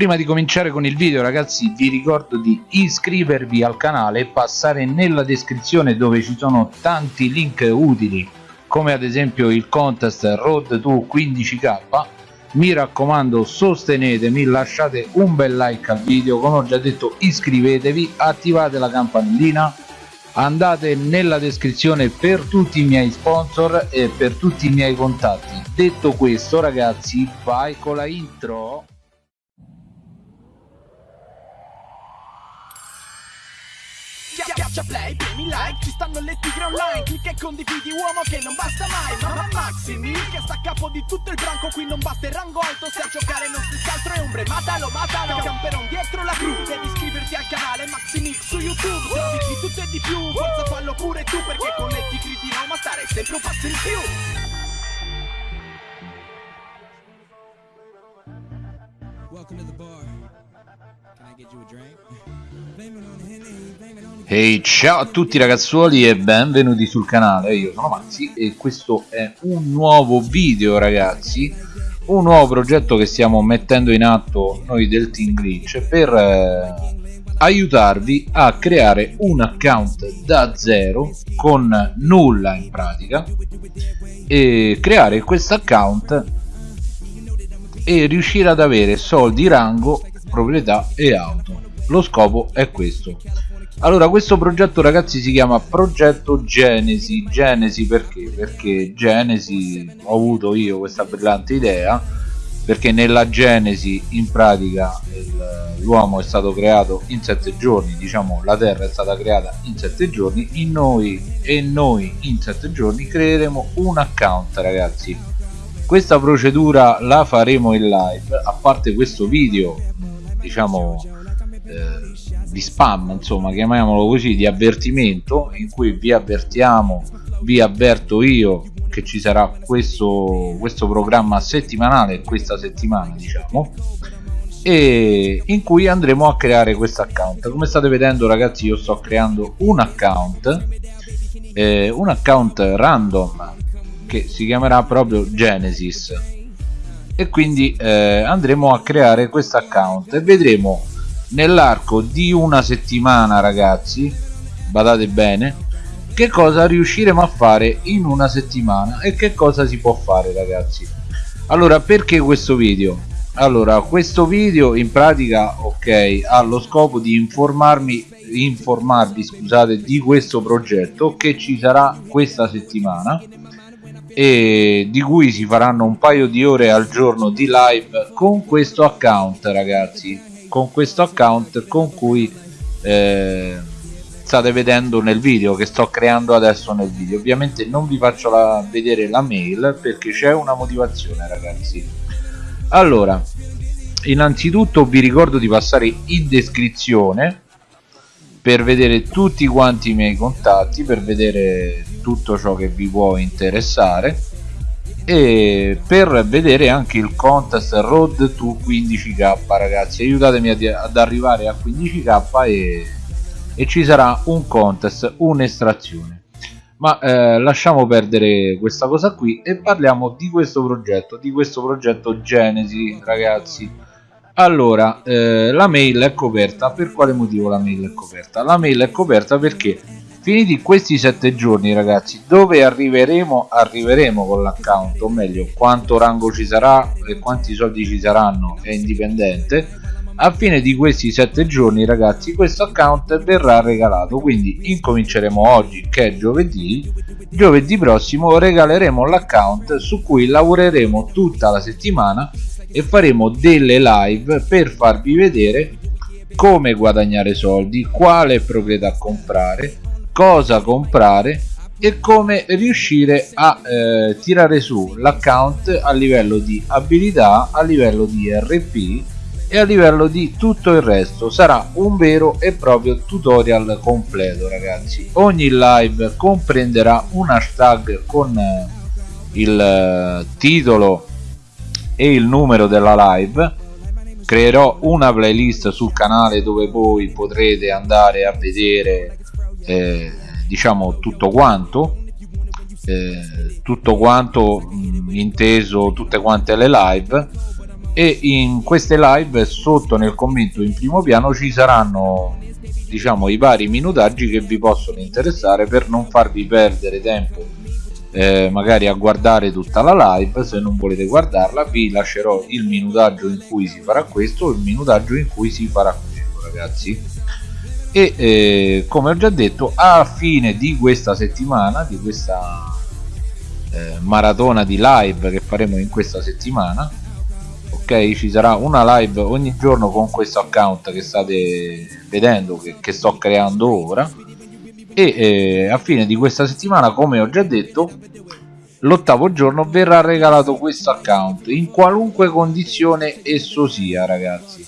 Prima di cominciare con il video ragazzi vi ricordo di iscrivervi al canale e passare nella descrizione dove ci sono tanti link utili come ad esempio il contest Road to 15k mi raccomando sostenetemi lasciate un bel like al video. Come ho già detto iscrivetevi attivate la campanellina andate nella descrizione per tutti i miei sponsor e per tutti i miei contatti. Detto questo ragazzi vai con la intro Schiaccia play, premi like, ci stanno le tigre online Clicca e condividi uomo che non basta mai Mamma Maximi che sta a capo di tutto il branco Qui non basta il rango alto se a giocare non si altro è ombre Matalo, matalo, camperon dietro la cru Devi iscriverti al canale Maximix su YouTube Se di tutto e di più, forza fallo pure tu Perché con le tigri di Roma stare sempre un passo in più Welcome to the bar. Ehi ciao a tutti ragazzuoli e benvenuti sul canale, io sono Maxi e questo è un nuovo video ragazzi. Un nuovo progetto che stiamo mettendo in atto noi del Team Glitch per eh, aiutarvi a creare un account da zero con nulla in pratica e creare questo account e riuscire ad avere soldi, rango, proprietà e auto. Lo scopo è questo. Allora questo progetto ragazzi si chiama progetto Genesi. Genesi perché? perché Genesi ho avuto io questa brillante idea perché nella Genesi in pratica l'uomo è stato creato in sette giorni diciamo la terra è stata creata in sette giorni in noi e noi in sette giorni creeremo un account ragazzi. Questa procedura la faremo in live. A parte questo video diciamo eh, di spam insomma chiamiamolo così di avvertimento in cui vi avvertiamo vi avverto io che ci sarà questo, questo programma settimanale questa settimana diciamo e in cui andremo a creare questo account. Come state vedendo ragazzi io sto creando un account eh, un account random che si chiamerà proprio Genesis e quindi eh, andremo a creare questo account. E vedremo nell'arco di una settimana ragazzi badate bene che cosa riusciremo a fare in una settimana e che cosa si può fare ragazzi. Allora perché questo video? Allora questo video in pratica ok ha lo scopo di informarmi informarvi scusate di questo progetto che ci sarà questa settimana e di cui si faranno un paio di ore al giorno di live con questo account ragazzi. Con questo account con cui eh, state vedendo nel video che sto creando adesso nel video. Ovviamente non vi faccio la, vedere la mail perché c'è una motivazione ragazzi. Allora innanzitutto vi ricordo di passare in descrizione per vedere tutti quanti i miei contatti per vedere tutto ciò che vi può interessare. E per vedere anche il contest road to 15k ragazzi aiutatemi ad, arrivare a 15k e, e ci sarà un contest un'estrazione. Ma eh, lasciamo perdere questa cosa qui e parliamo di questo progetto di questo progetto genesi ragazzi. Allora eh, la mail è coperta. Per quale motivo la mail è coperta? La mail è coperta perché finiti questi sette giorni ragazzi. Dove arriveremo arriveremo con l'account o meglio quanto rango ci sarà e quanti soldi ci saranno è indipendente. A fine di questi sette giorni ragazzi questo account verrà regalato. Quindi incominceremo oggi che è giovedì. Giovedì prossimo regaleremo l'account su cui lavoreremo tutta la settimana e faremo delle live per farvi vedere come guadagnare soldi quale proprietà comprare cosa comprare e come riuscire a eh, tirare su l'account a livello di abilità a livello di rp e a livello di tutto il resto. Sarà un vero e proprio tutorial completo ragazzi. Ogni live comprenderà un hashtag con eh, il eh, titolo e il numero della live. Creerò una playlist sul canale dove voi potrete andare a vedere eh, diciamo tutto quanto eh, tutto quanto mh, inteso tutte quante le live. E in queste live sotto nel commento in primo piano ci saranno diciamo i vari minutaggi che vi possono interessare per non farvi perdere tempo eh, magari a guardare tutta la live. Se non volete guardarla vi lascerò il minutaggio in cui si farà questo il minutaggio in cui si farà quello ragazzi e eh, come ho già detto a fine di questa settimana di questa eh, maratona di live che faremo in questa settimana ok? Ci sarà una live ogni giorno con questo account che state vedendo che, che sto creando ora. E eh, a fine di questa settimana come ho già detto l'ottavo giorno verrà regalato questo account in qualunque condizione esso sia ragazzi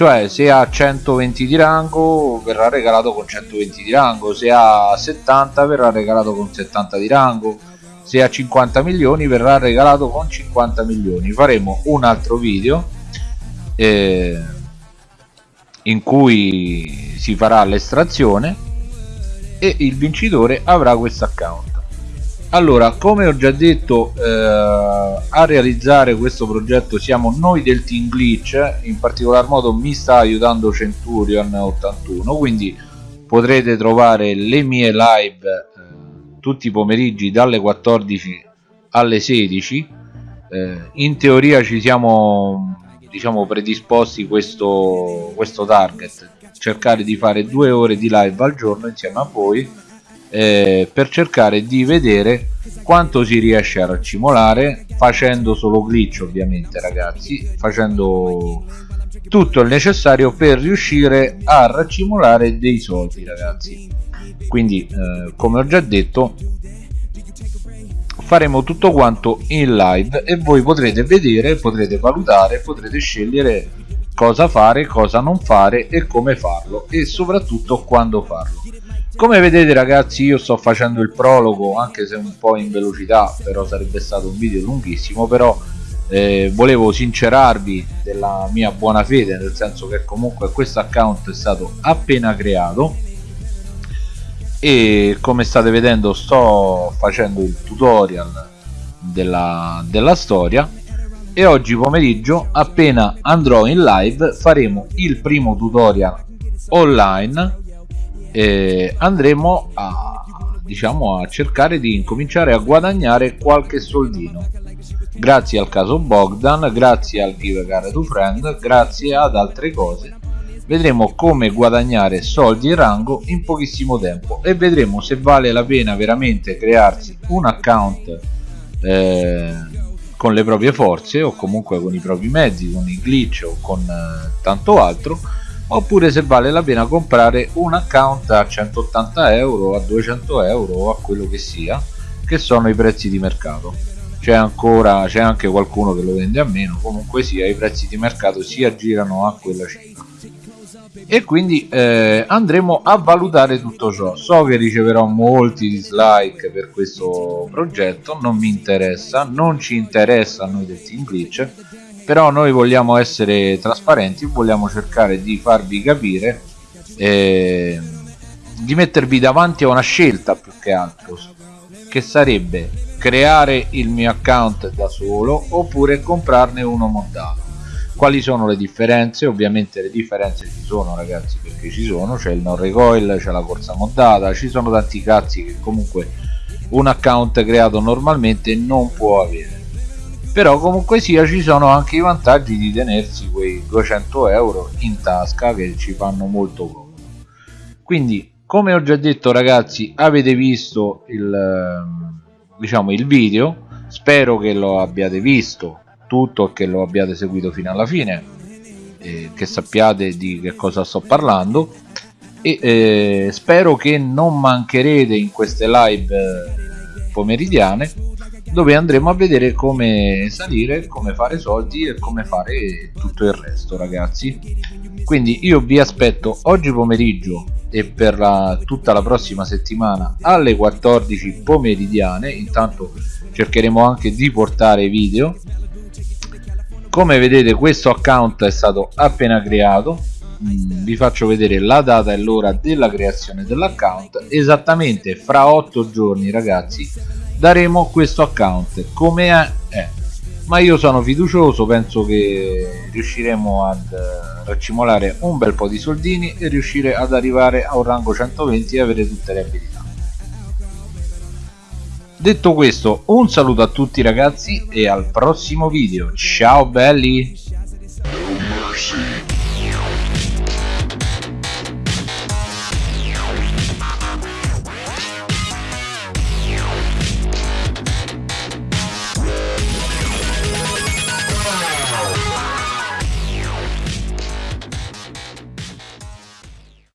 cioè se ha 120 di rango verrà regalato con 120 di rango. Se ha 70 verrà regalato con 70 di rango. Se ha 50 milioni verrà regalato con 50 milioni. Faremo un altro video eh, in cui si farà l'estrazione e il vincitore avrà questo account allora come ho già detto eh, a realizzare questo progetto siamo noi del team glitch in particolar modo mi sta aiutando Centurion 81 quindi potrete trovare le mie live eh, tutti i pomeriggi dalle 14 alle 16 eh, in teoria ci siamo diciamo predisposti questo, questo target cercare di fare due ore di live al giorno insieme a voi eh, per cercare di vedere quanto si riesce a raccimolare facendo solo glitch ovviamente ragazzi facendo tutto il necessario per riuscire a raccimolare dei soldi ragazzi quindi eh, come ho già detto faremo tutto quanto in live e voi potrete vedere potrete valutare potrete scegliere cosa fare, cosa non fare e come farlo e soprattutto quando farlo. Come vedete ragazzi io sto facendo il prologo anche se un po' in velocità però sarebbe stato un video lunghissimo però eh, volevo sincerarvi della mia buona fede nel senso che comunque questo account è stato appena creato e come state vedendo sto facendo il tutorial della, della storia e oggi pomeriggio appena andrò in live faremo il primo tutorial online e andremo a diciamo a cercare di incominciare a guadagnare qualche soldino. Grazie al caso Bogdan grazie al Give Care to Friend grazie ad altre cose. Vedremo come guadagnare soldi e rango in pochissimo tempo e vedremo se vale la pena veramente crearsi un account eh, con le proprie forze o comunque con i propri mezzi, con i glitch o con eh, tanto altro oppure se vale la pena comprare un account a 180 euro, a 200 euro o a quello che sia che sono i prezzi di mercato. C'è ancora c'è anche qualcuno che lo vende a meno comunque sia i prezzi di mercato si aggirano a quella cifra. E quindi eh, andremo a valutare tutto ciò. So che riceverò molti dislike per questo progetto non mi interessa non ci interessa a noi del team glitch però noi vogliamo essere trasparenti vogliamo cercare di farvi capire eh, di mettervi davanti a una scelta più che altro che sarebbe creare il mio account da solo oppure comprarne uno montato quali sono le differenze? Ovviamente le differenze ci sono ragazzi perché ci sono c'è il non recoil c'è la corsa moddata ci sono tanti cazzi che comunque un account creato normalmente non può avere però comunque sia ci sono anche i vantaggi di tenersi quei 200 euro in tasca che ci fanno molto comodo. Quindi come ho già detto ragazzi avete visto il ehm, diciamo il video? Spero che lo abbiate visto tutto e che lo abbiate seguito fino alla fine eh, che sappiate di che cosa sto parlando. E eh, spero che non mancherete in queste live eh, pomeridiane dove andremo a vedere come salire, come fare soldi e come fare tutto il resto ragazzi. Quindi io vi aspetto oggi pomeriggio e per la, tutta la prossima settimana alle 14 pomeridiane. Intanto cercheremo anche di portare video. Come vedete questo account è stato appena creato. Mm, vi faccio vedere la data e l'ora della creazione dell'account. Esattamente fra 8 giorni ragazzi daremo questo account. Come è, è ma io sono fiducioso penso che riusciremo ad eh, raccimolare un bel po' di soldini e riuscire ad arrivare a un rango 120 e avere tutte le abilità. Detto questo un saluto a tutti ragazzi e al prossimo video. Ciao belli